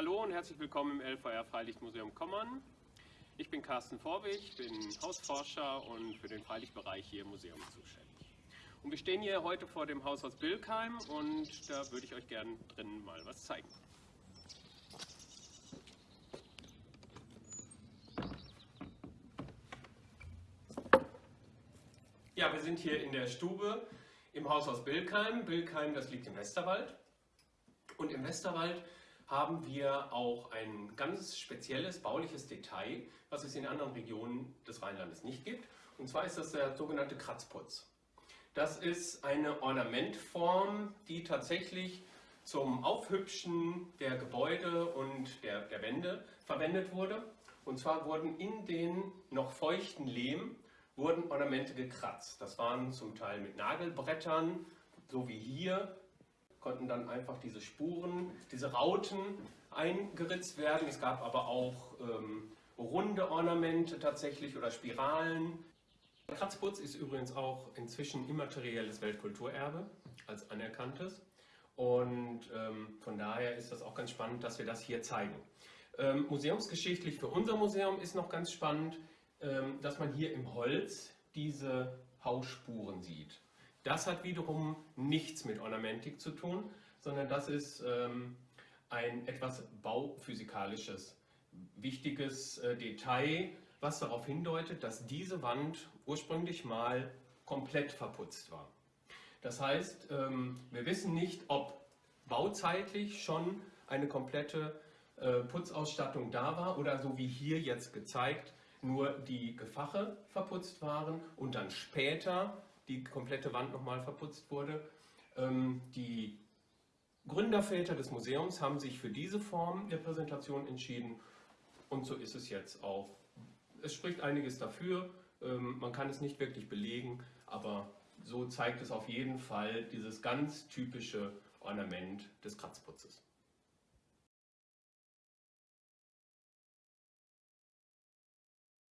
Hallo und herzlich willkommen im LVR Freilichtmuseum Kommern. Ich bin Carsten Vorwig, bin Hausforscher und für den Freilichtbereich hier im Museum zuständig. Und wir stehen hier heute vor dem Haushaus Bilkheim und da würde ich euch gerne drinnen mal was zeigen. Ja, wir sind hier in der Stube im Haushaus Bilkheim. Bilkheim, das liegt im Westerwald. Und im Westerwald haben wir auch ein ganz spezielles bauliches Detail, was es in anderen Regionen des Rheinlandes nicht gibt. Und zwar ist das der sogenannte Kratzputz. Das ist eine Ornamentform, die tatsächlich zum Aufhübschen der Gebäude und der, der Wände verwendet wurde. Und zwar wurden in den noch feuchten Lehm wurden Ornamente gekratzt. Das waren zum Teil mit Nagelbrettern, so wie hier, konnten dann einfach diese Spuren, diese Rauten eingeritzt werden. Es gab aber auch ähm, runde Ornamente tatsächlich oder Spiralen. Kratzputz ist übrigens auch inzwischen immaterielles Weltkulturerbe als anerkanntes. Und ähm, von daher ist das auch ganz spannend, dass wir das hier zeigen. Ähm, museumsgeschichtlich für unser Museum ist noch ganz spannend, ähm, dass man hier im Holz diese Hausspuren sieht. Das hat wiederum nichts mit Ornamentik zu tun, sondern das ist ähm, ein etwas bauphysikalisches, wichtiges äh, Detail, was darauf hindeutet, dass diese Wand ursprünglich mal komplett verputzt war. Das heißt, ähm, wir wissen nicht, ob bauzeitlich schon eine komplette äh, Putzausstattung da war oder so wie hier jetzt gezeigt, nur die Gefache verputzt waren und dann später die komplette Wand nochmal verputzt wurde. Ähm, die Gründerväter des Museums haben sich für diese Form der Präsentation entschieden und so ist es jetzt auch. Es spricht einiges dafür, ähm, man kann es nicht wirklich belegen, aber so zeigt es auf jeden Fall dieses ganz typische Ornament des Kratzputzes.